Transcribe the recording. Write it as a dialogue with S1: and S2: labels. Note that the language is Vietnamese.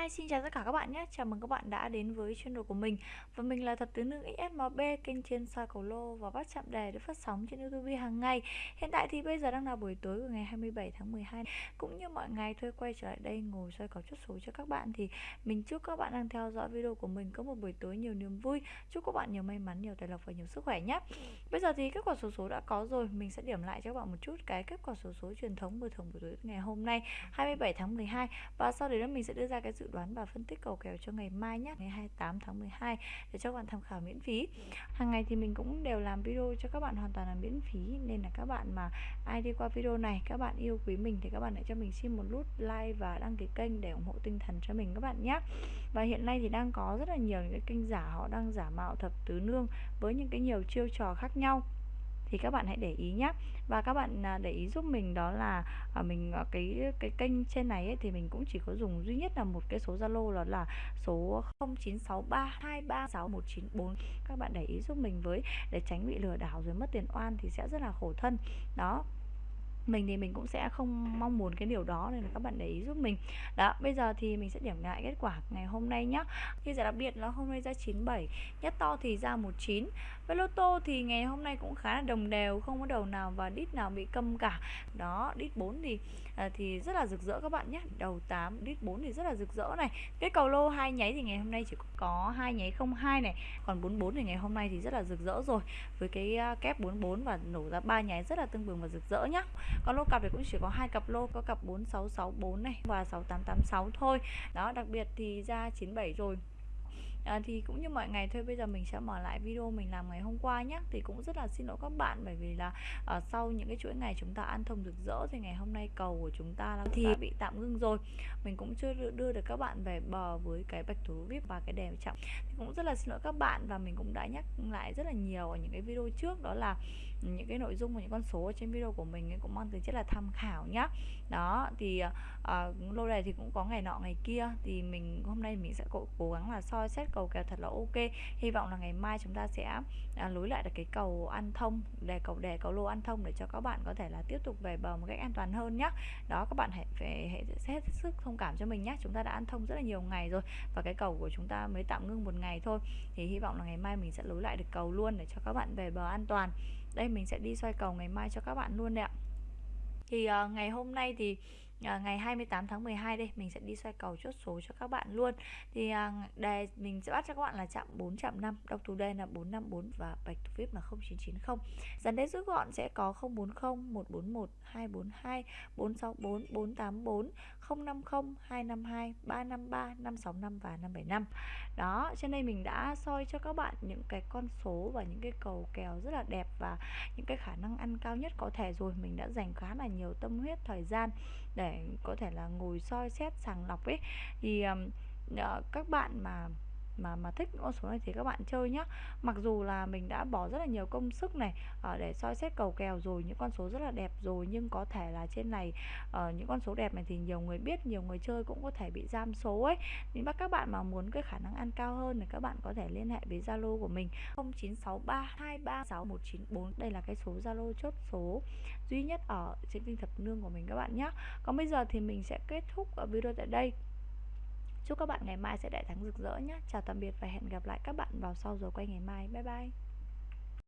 S1: Hi, xin chào tất cả các bạn nhé. Chào mừng các bạn đã đến với channel của mình. Và mình là Thập Tứ Nữ XSMB, kênh trên soi cầu lô và bắt chạm đề được phát sóng trên YouTube hàng ngày. Hiện tại thì bây giờ đang là buổi tối của ngày 27 tháng 12. Cũng như mọi ngày thôi quay trở lại đây ngồi soi cầu chốt số cho các bạn thì mình chúc các bạn đang theo dõi video của mình có một buổi tối nhiều niềm vui. Chúc các bạn nhiều may mắn, nhiều tài lộc và nhiều sức khỏe nhé. Bây giờ thì kết quả số số đã có rồi, mình sẽ điểm lại cho các bạn một chút cái kết quả số số truyền thống buổi thường buổi tối ngày hôm nay 27 tháng 12 và sau đấy mình sẽ đưa ra cái dự đoán và phân tích cầu kèo cho ngày mai nhé, ngày 28 tháng 12 để cho các bạn tham khảo miễn phí. Hàng ngày thì mình cũng đều làm video cho các bạn hoàn toàn là miễn phí. Nên là các bạn mà ai đi qua video này, các bạn yêu quý mình thì các bạn hãy cho mình xin một nút like và đăng ký kênh để ủng hộ tinh thần cho mình các bạn nhé. Và hiện nay thì đang có rất là nhiều những cái kênh giả, họ đang giả mạo thập tứ nương với những cái nhiều chiêu trò khác nhau thì các bạn hãy để ý nhé và các bạn à, để ý giúp mình đó là à, mình à, cái cái kênh trên này ấy, thì mình cũng chỉ có dùng duy nhất là một cái số Zalo đó là số 0963236194 các bạn để ý giúp mình với để tránh bị lừa đảo rồi mất tiền oan thì sẽ rất là khổ thân. Đó mình thì mình cũng sẽ không mong muốn cái điều đó nên là các bạn để ý giúp mình. Đó bây giờ thì mình sẽ điểm lại kết quả ngày hôm nay nhá. Như giải đặc biệt là hôm nay ra 97 nhất to thì ra 19 với lô tô thì ngày hôm nay cũng khá là đồng đều không có đầu nào và đít nào bị câm cả. Đó đít 4 thì à, thì rất là rực rỡ các bạn nhé đầu 8 đít 4 thì rất là rực rỡ này. Cái cầu lô hai nháy thì ngày hôm nay chỉ có hai nháy không hai này. Còn 44 thì ngày hôm nay thì rất là rực rỡ rồi. Với cái à, kép 44 và nổ ra ba nháy rất là tương bừng và rực rỡ nhá còn lô cặp thì cũng chỉ có hai cặp lô, có cặp 4664 này và 6886 thôi. Đó, đặc biệt thì ra 97 rồi à, thì cũng như mọi ngày thôi bây giờ mình sẽ mở lại video mình làm ngày hôm qua nhé thì cũng rất là xin lỗi các bạn bởi vì là uh, sau những cái chuỗi ngày chúng ta ăn thông rực rỡ thì ngày hôm nay cầu của chúng ta là thì bị tạm ngưng rồi. Mình cũng chưa đưa được các bạn về bờ với cái bạch thủ vip và cái đèn chậm thì cũng rất là xin lỗi các bạn và mình cũng đã nhắc lại rất là nhiều ở những cái video trước đó là những cái nội dung và những con số trên video của mình ấy cũng mang tính chất là tham khảo nhá. Đó thì uh, lô này thì cũng có ngày nọ ngày kia. Thì mình hôm nay mình sẽ cố, cố gắng là soi xét cầu kèo thật là ok. Hy vọng là ngày mai chúng ta sẽ à, lối lại được cái cầu ăn thông để cầu đề cầu lô ăn thông để cho các bạn có thể là tiếp tục về bờ một cách an toàn hơn nhé đó các bạn hãy phải hãy hết sức thông cảm cho mình nhé chúng ta đã ăn thông rất là nhiều ngày rồi và cái cầu của chúng ta mới tạm ngưng một ngày thôi. Thì hy vọng là ngày mai mình sẽ lối lại được cầu luôn để cho các bạn về bờ an toàn. Đây mình sẽ đi xoay cầu ngày mai cho các bạn luôn đấy ạ. Thì uh, ngày hôm nay thì à, ngày 28 tháng 12 đây mình sẽ đi xoay cầu chốt số cho các bạn luôn. Thì à, đề mình sẽ bắt cho các bạn là chạm 4 chạm 5 đọc thủ đề là 454 và bạch thủ vip là 0990 dàn đế rút gọn sẽ có 040 141 242 464 484 050 252 353 565 và 575 đó trên đây mình đã soi cho các bạn những cái con số và những cái cầu kèo rất là đẹp và những cái khả năng ăn cao nhất có thể rồi. Mình đã dành khá là nhiều tâm huyết thời gian để có thể là ngồi soi xét sàng lọc ấy. Thì uh, các bạn mà mà mà thích con số này thì các bạn chơi nhá. Mặc dù là mình đã bỏ rất là nhiều công sức này uh, để soi xét cầu kèo rồi những con số rất là đẹp rồi nhưng có thể là trên này uh, những con số đẹp này thì nhiều người biết nhiều người chơi cũng có thể bị giam số ấy. Nên bắt các bạn mà muốn cái khả năng ăn cao hơn thì các bạn có thể liên hệ với Zalo của mình 0963236194 đây là cái số Zalo chốt số duy nhất ở trên kênh thập nương của mình các bạn nhé còn bây giờ thì mình sẽ kết thúc ở video tại đây. Chúc các bạn ngày mai sẽ đại thắng rực rỡ nhé. Chào tạm biệt và hẹn gặp lại các bạn vào sau giờ quay ngày mai. Bye bye.